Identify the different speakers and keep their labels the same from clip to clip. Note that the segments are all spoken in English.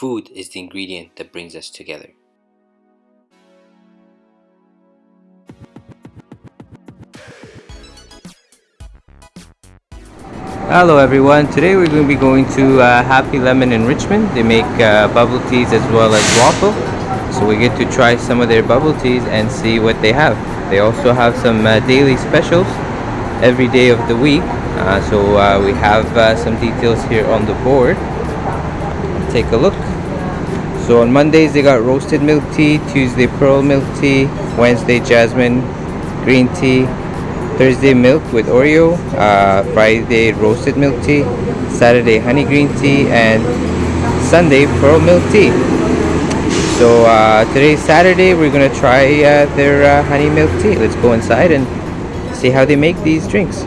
Speaker 1: food is the ingredient that brings us together. Hello everyone, today we're going to be going to uh, Happy Lemon in Richmond. They make uh, bubble teas as well as waffle. So we get to try some of their bubble teas and see what they have. They also have some uh, daily specials every day of the week. Uh, so uh, we have uh, some details here on the board. Take a look. So on Mondays they got roasted milk tea, Tuesday pearl milk tea, Wednesday jasmine green tea, Thursday milk with Oreo, uh, Friday roasted milk tea, Saturday honey green tea, and Sunday pearl milk tea. So uh, today's Saturday, we're gonna try uh, their uh, honey milk tea. Let's go inside and see how they make these drinks.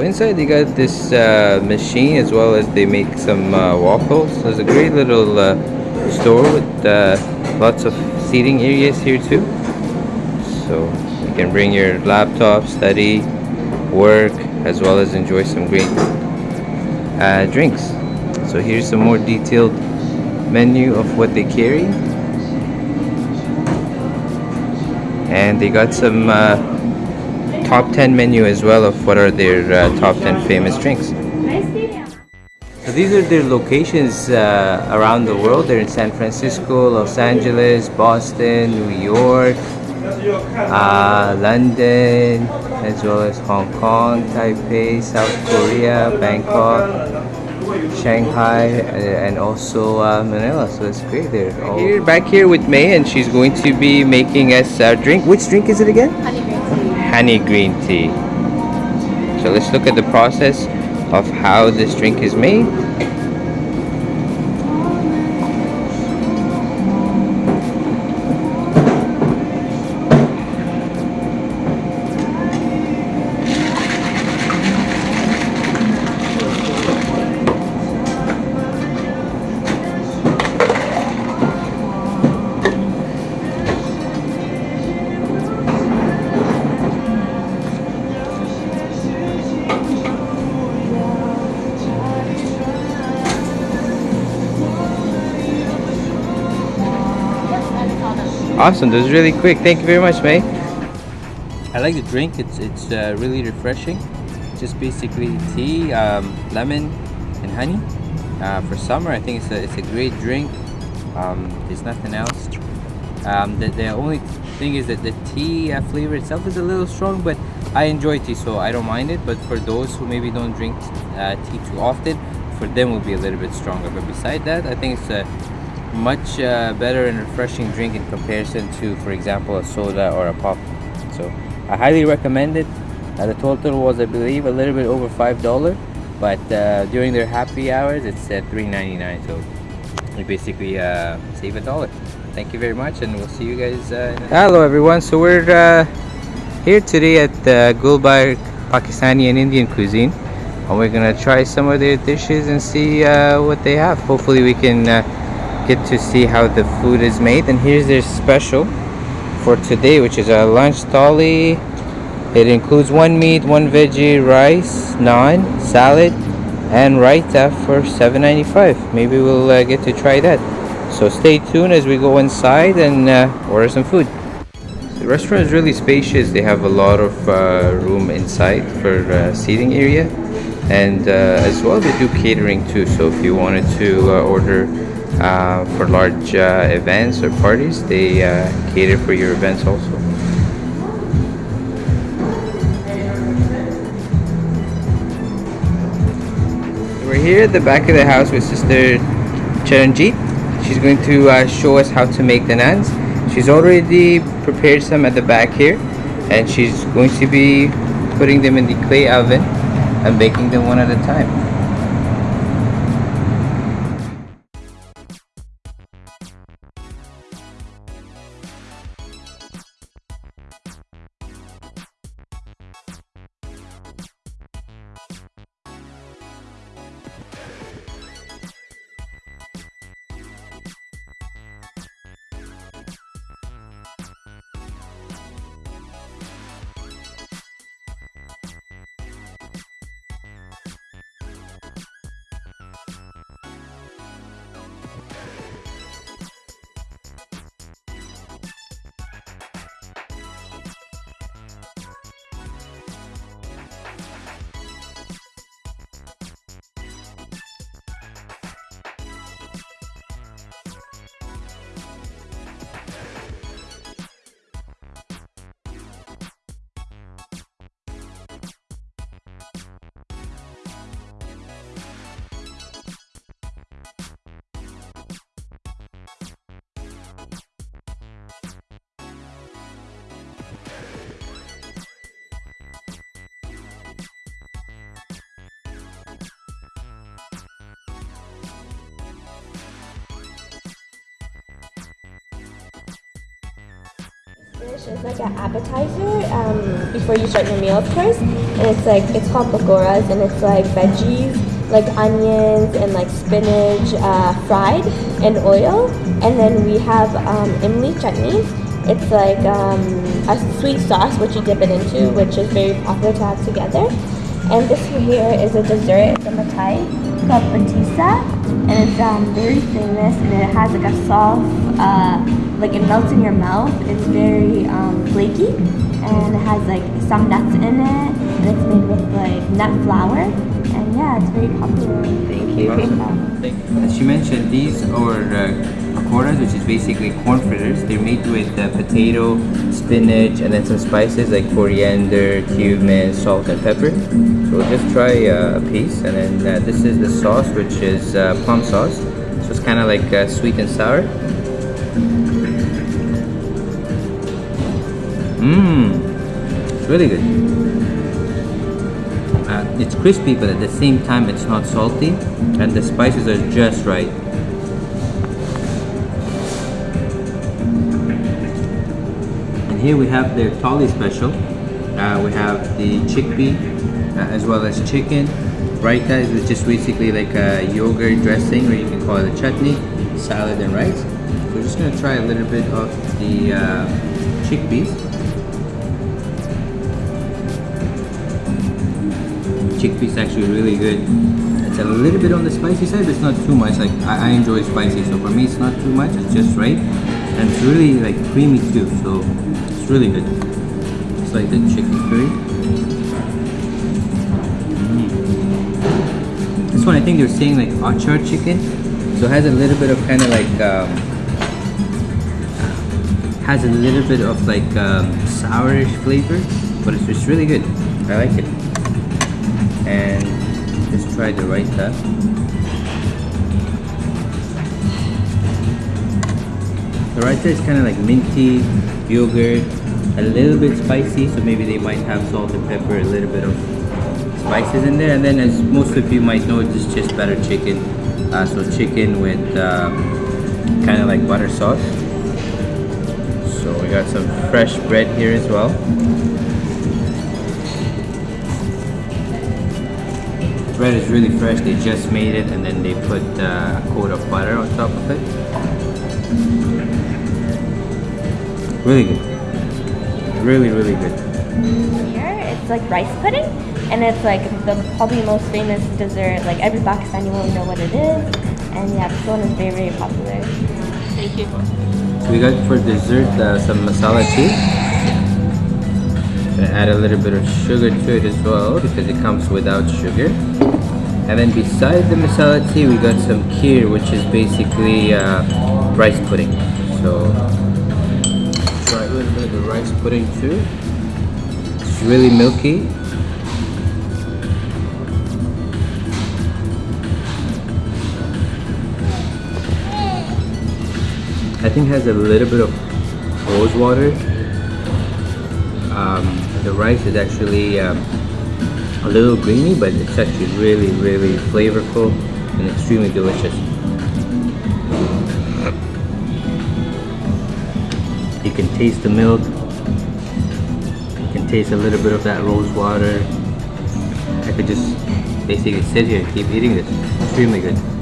Speaker 1: Inside they got this uh, machine as well as they make some uh, waffles. There's a great little uh, store with lots of seating areas here too. So you can bring your laptop study work as well as enjoy some great uh, drinks. So here's some more detailed menu of what they carry. And they got some uh, top 10 menu as well of what are their uh, top 10 famous drinks so these are their locations uh, around the world. They're in San Francisco, Los Angeles, Boston, New York, uh, London, as well as Hong Kong, Taipei, South Korea, Bangkok, Shanghai, and also uh, Manila. So it's great. They're all here, back here with May, and she's going to be making us a drink. Which drink is it again?
Speaker 2: Honey green tea.
Speaker 1: Honey green tea. So let's look at the process of how this drink is made. Awesome, this is really quick. Thank you very much, May. I like the drink. It's it's uh, really refreshing. Just basically tea, um, lemon, and honey. Uh, for summer, I think it's a it's a great drink. Um, there's nothing else. Um, the, the only thing is that the tea uh, flavor itself is a little strong, but I enjoy tea, so I don't mind it. But for those who maybe don't drink uh, tea too often, for them will be a little bit stronger. But beside that, I think it's a much uh, better and refreshing drink in comparison to for example a soda or a pop. So I highly recommend it. Uh, the total was I believe a little bit over five dollar but uh, during their happy hours it's at 3.99 so you basically uh, save a dollar. Thank you very much and we'll see you guys uh, hello everyone. So we're uh, here today at uh, Gulbar Pakistani and Indian cuisine and we're gonna try some of their dishes and see what they have. Hopefully we can get to see how the food is made. And here's their special for today which is a lunch thali it includes one meat one veggie rice naan salad and raita for 7.95 maybe we'll uh, get to try that. So stay tuned as we go inside and uh, order some food. The restaurant is really spacious. They have a lot of uh, room inside for uh, seating area. And uh, as well they do catering too. So if you wanted to uh, order uh, for large uh, events or parties they uh, cater for your events also. We're here at the back of the house with sister Charanjit. She's going to uh, show us how to make the naans she's already prepared some at the back here and she's going to be putting them in the clay oven and baking them one at a time
Speaker 2: dish is like an appetizer um, before you start your meal, of course. And it's like it's called pakoras, and it's like veggies, like onions and like spinach uh, fried in oil. And then we have um, imli chutneys. It's like um, a sweet sauce which you dip it into, which is very popular to have together. And this here is a dessert. It's a matai called patisa, and it's um, very famous. And it has like a soft, uh, like it melts in your mouth. It's very um, flaky, and it has like some nuts in it. And it's made with like nut flour. And yeah, it's very popular. Thank you.
Speaker 1: As she mentioned, these are uh, pakoras, which is basically corn fritters. They're made with uh, potato, spinach, and then some spices like coriander, cumin, salt, and pepper. So we'll just try uh, a piece, and then uh, this is the sauce, which is uh, plum sauce. So it's kind of like uh, sweet and sour. Mmm, it's really good. Uh, it's crispy, but at the same time, it's not salty, and the spices are just right. And here we have their thali special. Uh, we have the chickpea uh, as well as chicken. Raita is just basically like a yogurt dressing or you can call it a chutney, salad and rice. So we're just to try a little bit of the uh, chickpeas. Chickpeas actually really good. It's a little bit on the spicy side, but it's not too much. Like I, I enjoy spicy, so for me it's not too much. It's just right, and it's really like creamy too. So it's really good. It's like the chicken curry. Mm. This one I think they're saying like achar chicken. So it has a little bit of kind of like um, has a little bit of like um, sourish flavor, but it's just really good. I like it. And let's try the right raita. The raita is kind of like minty, yogurt, a little bit spicy so maybe they might have salt and pepper a little bit of spices in there. And then as most of you might know it's just butter chicken. Uh, so chicken with uh, kind of like butter sauce. So we got some fresh bread here as well bread is really fresh they just made it and then they put uh, a coat of butter on top of it really good really, really good.
Speaker 2: Here, it's like rice pudding, and it's like the probably most famous dessert. Like every Pakistani will know what it is, and yeah, this one is very, very popular. Thank you.
Speaker 1: We got for dessert uh, some masala tea. Gonna add a little bit of sugar to it as well because it comes without sugar. And then beside the masala tea, we got some kheer, which is basically uh, rice pudding. So little bit of the rice pudding too. It's really milky. I think has a little bit of rose water. Um, the rice is actually um, a little greeny, but it's actually really, really flavorful and extremely delicious. You can taste the milk. You can taste a little bit of that rose water. I could just basically sit here and keep eating this. Extremely good.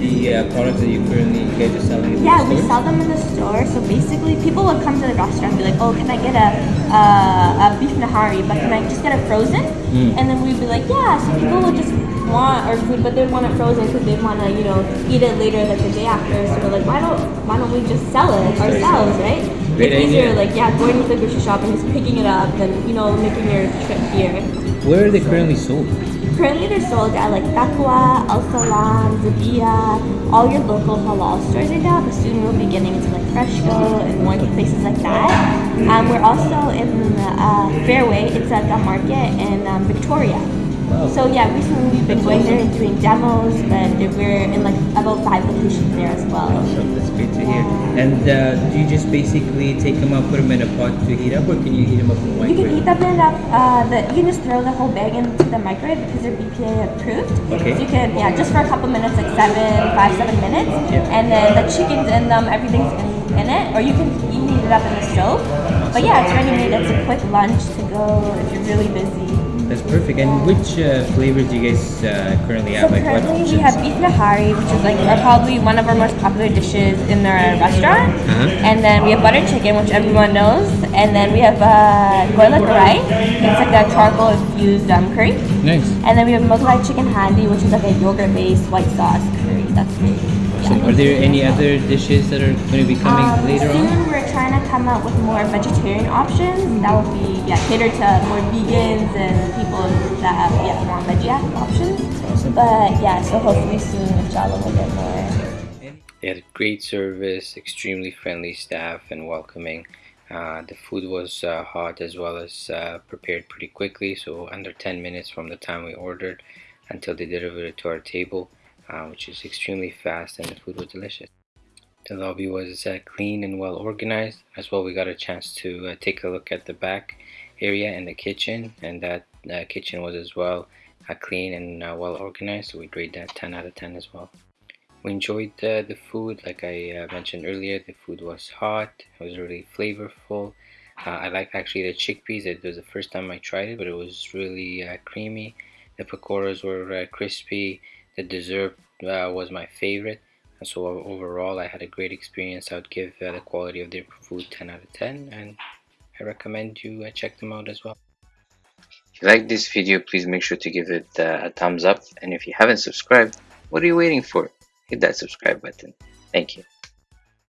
Speaker 1: The uh, products that you currently you guys are selling
Speaker 2: Yeah, we sell them in the store. So basically, people would come to the restaurant and be like, "Oh, can I get a uh, a beef nahari? But can I just get it frozen?" Mm. And then we'd be like, "Yeah." So people would just want our food, but they want it frozen because they want to, you know, eat it later, like the day after. So we're like, why don't why don't we just sell it ourselves, right? Great it's easier, like yeah, going to the grocery shop and just picking it up than you know making your trip here.
Speaker 1: Where are they currently sold?
Speaker 2: Currently, they're sold at like Taqwa, Al Salam, Zabiya, all your local halal stores right now. But soon we'll be getting into like Freshco and more places like that. Um, we're also in uh, Fairway. It's at the market in um, Victoria. So yeah, recently we've been going there and doing demos, and we're in like about five locations there as well.
Speaker 1: Awesome, that's great to hear. And uh, do you just basically take them out, put them in a pot to heat up, or can you heat them up in
Speaker 2: microwave? You can heat them in a, uh, the, you can just throw the whole bag into the microwave because they're BPA approved. Okay. So you can, yeah, just for a couple minutes, like seven, five, seven minutes. Yeah. And then the chicken's in them, everything's in in it, or you can heat it up in the stove. But yeah, it's ready made. It's a quick lunch to go if you're really busy.
Speaker 1: That's perfect. And which uh, flavors do you guys uh, currently have?
Speaker 2: So
Speaker 1: like what
Speaker 2: currently we
Speaker 1: options?
Speaker 2: have beef nahari, which is like our, probably one of our most popular dishes in our restaurant.
Speaker 1: Uh-huh.
Speaker 2: And then we have butter chicken, which everyone knows. And then we have uh, goila karai. It's like a charcoal infused um, curry.
Speaker 1: Nice.
Speaker 2: And then we have Mughlai chicken handi, which is like a yogurt-based white sauce curry. That's great.
Speaker 1: So are there any other dishes that are going to be coming
Speaker 2: Um,
Speaker 1: later
Speaker 2: soon
Speaker 1: on?
Speaker 2: we're trying to come out with more vegetarian options. That would be yeah, catered to more vegans and people that have yeah more veggie options.
Speaker 1: Awesome.
Speaker 2: But yeah, so hopefully soon, inshallah, we'll get more.
Speaker 1: They had great service, extremely friendly staff, and welcoming. Uh, the food was uh, hot as well as uh, prepared pretty quickly, so under 10 minutes from the time we ordered until they delivered it to our table, uh, which is extremely fast, and the food was delicious. The lobby was uh, clean and well organized. As well, we got a chance to uh, take a look at the back area and the kitchen, and that uh, kitchen was as well uh, clean and uh, well organized. So we grade that 10 out of 10 as well. We enjoyed uh, the food, like I mentioned earlier. The food was hot. It was really flavorful. I liked actually the chickpeas. It was the first time I tried it, but it was really creamy. The pakoras were crispy. The dessert uh, was my favorite. And so overall, I had a great experience. I would give uh, the quality of their food 10 out of 10, and I recommend you uh, check them out as well. If you like this video, please make sure to give it uh, a thumbs up. And if you haven't subscribed, what are you waiting for? Hit that subscribe button. Thank you.